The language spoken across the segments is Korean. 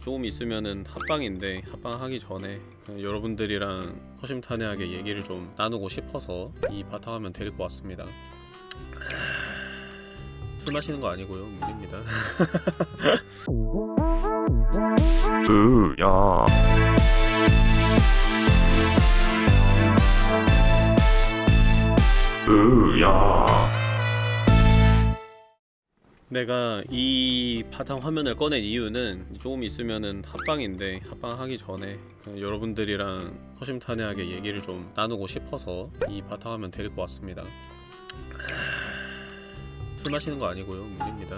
조금 있으면은 합방인데 합방하기 전에 여러분들이랑 허심탄회하게 얘기를 좀 나누고 싶어서 이 바탕화면 데리고 왔습니다. 술 마시는 거 아니고요 물입니다. 으야 으야 내가 이 바탕 화면을 꺼낸 이유는 조금 있으면은 합방인데 합방하기 전에 여러분들이랑 허심탄회하게 얘기를 좀 나누고 싶어서 이 바탕 화면 데리고 왔습니다. 술 마시는 거 아니고요 물입니다.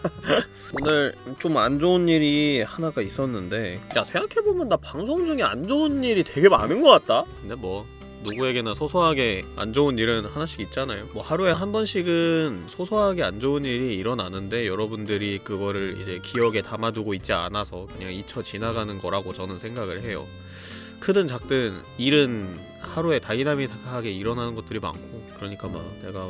오늘 좀 안 좋은 일이 하나가 있었는데 야 생각해보면 나 방송 중에 안 좋은 일이 되게 많은 것 같다? 근데 뭐 누구에게나 소소하게 안 좋은 일은 하나씩 있잖아요. 뭐 하루에 한 번씩은 소소하게 안 좋은 일이 일어나는데 여러분들이 그거를 이제 기억에 담아두고 있지 않아서 그냥 잊혀 지나가는 거라고 저는 생각을 해요. 크든 작든 일은 하루에 다이나믹하게 일어나는 것들이 많고 그러니까 막 내가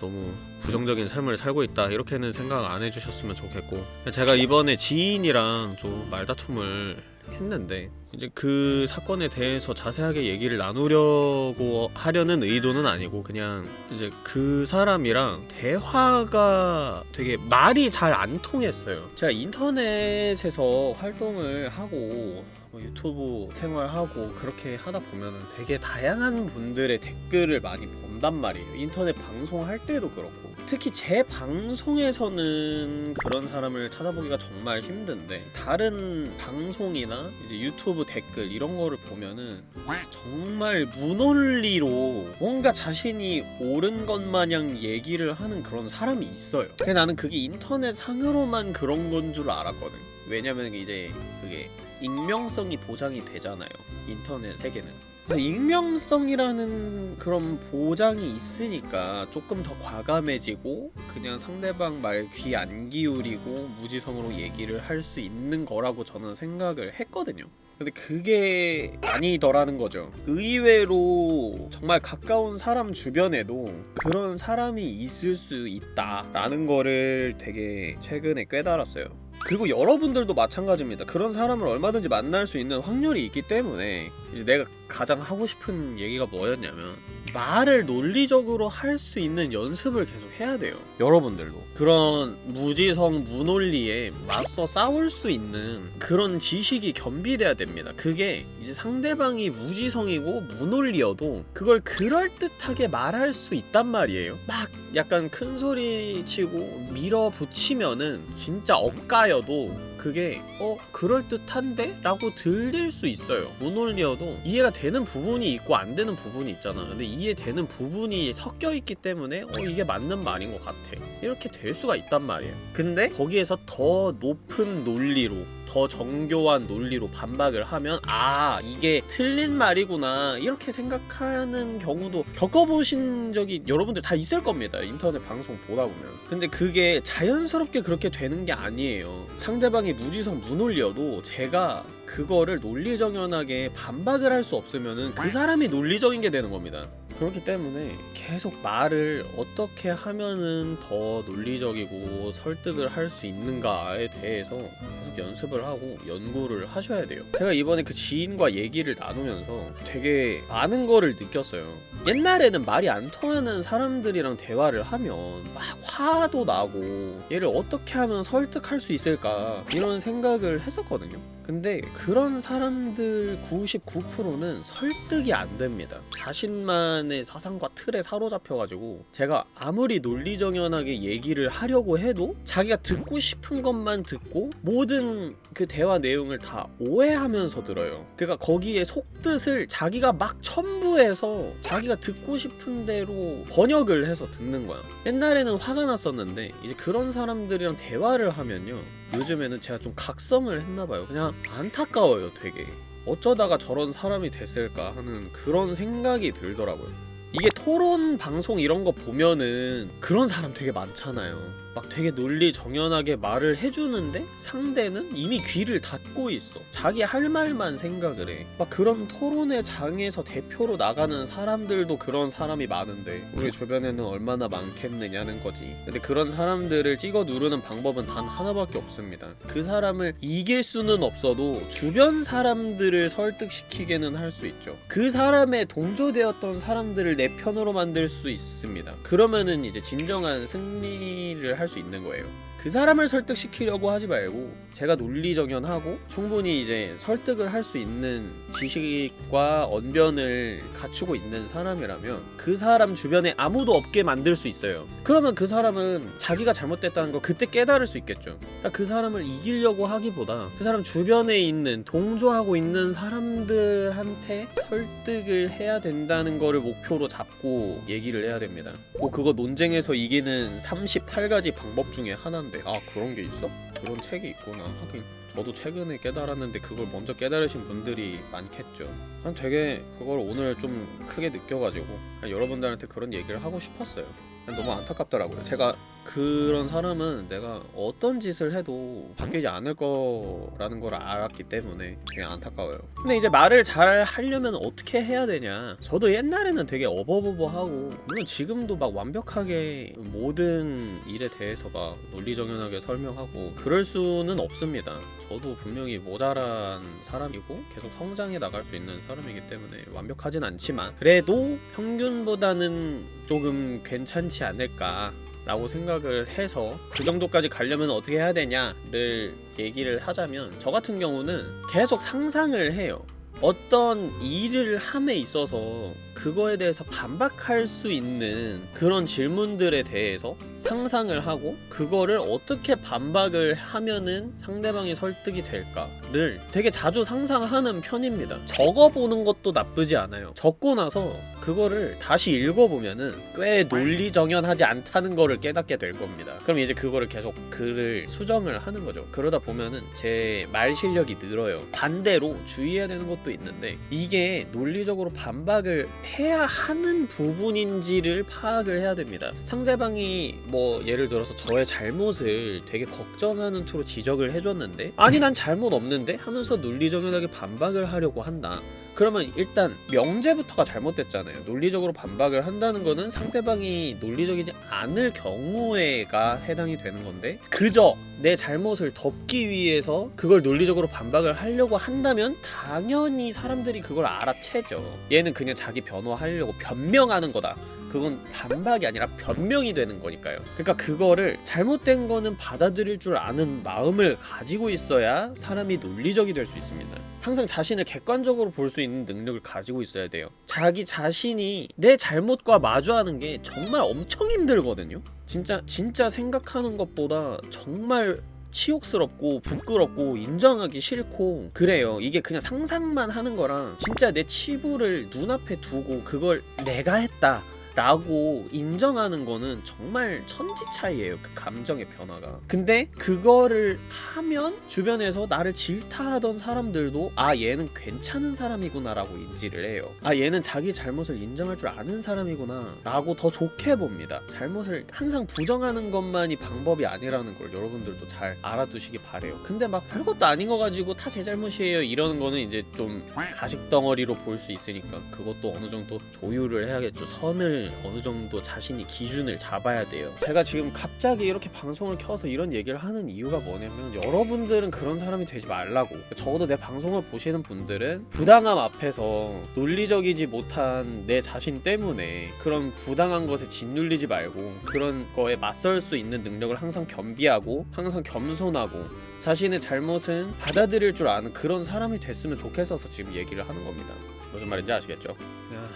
너무 부정적인 삶을 살고 있다 이렇게는 생각 안 해주셨으면 좋겠고 제가 이번에 지인이랑 좀 말다툼을 했는데 이제 그 사건에 대해서 자세하게 얘기를 나누려고 하려는 의도는 아니고 그냥 이제 그 사람이랑 대화가 되게 말이 잘 안 통했어요. 제가 인터넷에서 활동을 하고 뭐 유튜브 생활하고 그렇게 하다 보면은 되게 다양한 분들의 댓글을 많이 본단 말이에요. 인터넷 방송할 때도 그렇고 특히 제 방송에서는 그런 사람을 찾아보기가 정말 힘든데 다른 방송이나 이제 유튜브 댓글 이런 거를 보면은 정말 무논리로 뭔가 자신이 옳은 것 마냥 얘기를 하는 그런 사람이 있어요. 근데 나는 그게 인터넷 상으로만 그런 건 줄 알았거든. 왜냐면 이제 그게 익명성이 보장이 되잖아요. 인터넷 세계는 익명성이라는 그런 보장이 있으니까 조금 더 과감해지고 그냥 상대방 말 귀 안 기울이고 무지성으로 얘기를 할 수 있는 거라고 저는 생각을 했거든요. 근데 그게 아니더라는 거죠. 의외로 정말 가까운 사람 주변에도 그런 사람이 있을 수 있다라는 거를 되게 최근에 깨달았어요 그리고 여러분들도 마찬가지입니다. 그런 사람을 얼마든지 만날 수 있는 확률이 있기 때문에 이제 내가 가장 하고 싶은 얘기가 뭐였냐면 말을 논리적으로 할 수 있는 연습을 계속 해야 돼요. 여러분들도. 그런 무지성 무논리에 맞서 싸울 수 있는 그런 지식이 겸비돼야 됩니다. 그게 이제 상대방이 무지성이고 무논리여도 그걸 그럴듯하게 말할 수 있단 말이에요. 막 약간 큰 소리 치고 밀어붙이면은 진짜 억가여도 그게 어 그럴듯한데? 라고 들릴 수 있어요. 무논리여도 이해가 되는 부분이 있고 안 되는 부분이 있잖아 근데 이해되는 부분이 섞여 있기 때문에 어 이게 맞는 말인 것 같아. 이렇게 될 수가 있단 말이에요. 근데? 거기에서 더 높은 논리로 더 정교한 논리로 반박을 하면 아 이게 틀린 말이구나. 이렇게 생각하는 경우도 겪어보신 적이 여러분들 다 있을 겁니다 인터넷 방송 보다 보면. 근데 그게 자연스럽게 그렇게 되는 게 아니에요. 상대방이 무지성 무논리여도 제가 그거를 논리정연하게 반박을 할 수 없으면은 그 사람이 논리적인 게 되는 겁니다 그렇기 때문에 계속 말을 어떻게 하면은 더 논리적이고 설득을 할 수 있는가에 대해서 계속 연습을 하고 연구를 하셔야 돼요. 제가 이번에 그 지인과 얘기를 나누면서 되게 많은 거를 느꼈어요. 옛날에는 말이 안 통하는 사람들이랑 대화를 하면 막 화도 나고 얘를 어떻게 하면 설득할 수 있을까 이런 생각을 했었거든요. 근데 그런 사람들 99%는 설득이 안 됩니다. 자신만 의 사상과 틀에 사로잡혀가지고 제가 아무리 논리정연하게 얘기를 하려고 해도 자기가 듣고 싶은 것만 듣고 모든 그 대화 내용을 다 오해하면서 들어요. 그러니까 거기에 속뜻을 자기가 막 첨부해서 자기가 듣고 싶은 대로 번역을 해서 듣는 거야. 옛날에는 화가 났었는데 이제 그런 사람들이랑 대화를 하면요. 요즘에는 제가 좀 각성을 했나봐요. 그냥 안타까워요 되게 어쩌다가 저런 사람이 됐을까 하는 그런 생각이 들더라고요. 이게 토론 방송 이런 거 보면은 그런 사람 되게 많잖아요 막 되게 논리 정연하게 말을 해주는데 상대는 이미 귀를 닫고 있어. 자기 할 말만 생각을 해막 그런 토론의 장에서 대표로 나가는 사람들도 그런 사람이 많은데 우리 주변에는 얼마나 많겠느냐는 거지. 근데 그런 사람들을 찍어 누르는 방법은 단 하나밖에 없습니다. 그 사람을 이길 수는 없어도 주변 사람들을 설득시키게는 할 수 있죠. 그 사람의 동조되었던 사람들을 내 편으로 만들 수 있습니다. 그러면은 이제 진정한 승리를 할수 있는 거예요 그 사람을 설득시키려고 하지 말고 제가 논리정연하고 충분히 이제 설득을 할 수 있는 지식과 언변을 갖추고 있는 사람이라면 그 사람 주변에 아무도 없게 만들 수 있어요. 그러면 그 사람은 자기가 잘못됐다는 걸 그때 깨달을 수 있겠죠. 그러니까 그 사람을 이기려고 하기보다 그 사람 주변에 있는 동조하고 있는 사람들한테 설득을 해야 된다는 거를 목표로 잡고 얘기를 해야 됩니다. 뭐 그거 논쟁에서 이기는 38가지 방법 중에 하나인데 아 그런 게 있어? 그런 책이 있구나. 하긴 저도 최근에 깨달았는데 그걸 먼저 깨달으신 분들이 많겠죠. 난 되게 그걸 오늘 좀 크게 느껴가지고 여러분들한테 그런 얘기를 하고 싶었어요. 너무 안타깝더라고요. 제가 그런 사람은 내가 어떤 짓을 해도 바뀌지 않을 거라는 걸 알았기 때문에 그냥 안타까워요. 근데 이제 말을 잘 하려면 어떻게 해야 되냐? 저도 옛날에는 되게 어버버버하고 물론 지금도 막 완벽하게 모든 일에 대해서 막 논리정연하게 설명하고 그럴 수는 없습니다. 저도 분명히 모자란 사람이고 계속 성장해 나갈 수 있는 사람이기 때문에 완벽하진 않지만 그래도 평균보다는 조금 괜찮지 않을까 라고 생각을 해서 그 정도까지 가려면 어떻게 해야 되냐를 얘기를 하자면 저 같은 경우는 계속 상상을 해요. 어떤 일을 함에 있어서 그거에 대해서 반박할 수 있는 그런 질문들에 대해서 상상을 하고 그거를 어떻게 반박을 하면은 상대방이 설득이 될까를 되게 자주 상상하는 편입니다. 적어보는 것도 나쁘지 않아요. 적고 나서 그거를 다시 읽어보면은 꽤 논리정연하지 않다는 거를 깨닫게 될 겁니다. 그럼 이제 그거를 계속 글을 수정을 하는 거죠. 그러다 보면은 제 말 실력이 늘어요. 반대로 주의해야 되는 것도 있는데 이게 논리적으로 반박을 해야 하는 부분인지를 파악을 해야 됩니다. 상대방이 뭐 예를 들어서 저의 잘못을 되게 걱정하는 투로 지적을 해줬는데 아니 난 잘못 없는데 하면서 논리정연하게 반박을 하려고 한다. 그러면 일단 명제부터가 잘못됐잖아요. 논리적으로 반박을 한다는 거는 상대방이 논리적이지 않을 경우에가 해당이 되는 건데 그저 내 잘못을 덮기 위해서 그걸 논리적으로 반박을 하려고 한다면 당연히 사람들이 그걸 알아채죠. 얘는 그냥 자기 변호하려고 변명하는 거다. 그건 반박이 아니라 변명이 되는 거니까요. 그러니까 그거를 잘못된 거는 받아들일 줄 아는 마음을 가지고 있어야 사람이 논리적이 될 수 있습니다. 항상 자신을 객관적으로 볼 수 있는 능력을 가지고 있어야 돼요. 자기 자신이 내 잘못과 마주하는 게 정말 엄청 힘들거든요. 진짜 진짜 생각하는 것보다 정말 치욕스럽고 부끄럽고 인정하기 싫고 그래요 이게 그냥 상상만 하는 거랑 진짜 내 치부를 눈앞에 두고 그걸 내가 했다 라고 인정하는 거는 정말 천지 차이예요 그 감정의 변화가. 근데 그거를 하면 주변에서 나를 질타하던 사람들도 아 얘는 괜찮은 사람이구나 라고 인지를 해요. 아 얘는 자기 잘못을 인정할 줄 아는 사람이구나 라고 더 좋게 봅니다. 잘못을 항상 부정하는 것만이 방법이 아니라는 걸 여러분들도 잘 알아두시기 바래요. 근데 막 별것도 아닌 거 가지고 다 제 잘못이에요 이러는 거는 이제 좀 가식 덩어리로 볼 수 있으니까 그것도 어느 정도 조율을 해야겠죠. 선을 어느 정도 자신이 기준을 잡아야 돼요. 제가 지금 갑자기 이렇게 방송을 켜서 이런 얘기를 하는 이유가 뭐냐면 여러분들은 그런 사람이 되지 말라고. 적어도 내 방송을 보시는 분들은 부당함 앞에서 논리적이지 못한 내 자신 때문에 그런 부당한 것에 짓눌리지 말고 그런 거에 맞설 수 있는 능력을 항상 겸비하고 항상 겸손하고 자신의 잘못은 받아들일 줄 아는 그런 사람이 됐으면 좋겠어서 지금 얘기를 하는 겁니다. 무슨 말인지 아시겠죠? 야,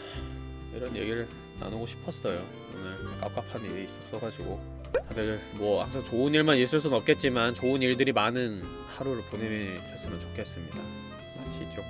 이런 얘기를 나누고 싶었어요. 오늘 깝깝한 일이 있었어가지고 다들 뭐 항상 좋은 일만 있을 순 없겠지만 좋은 일들이 많은 하루를 보내셨으면 좋겠습니다. 마치죠.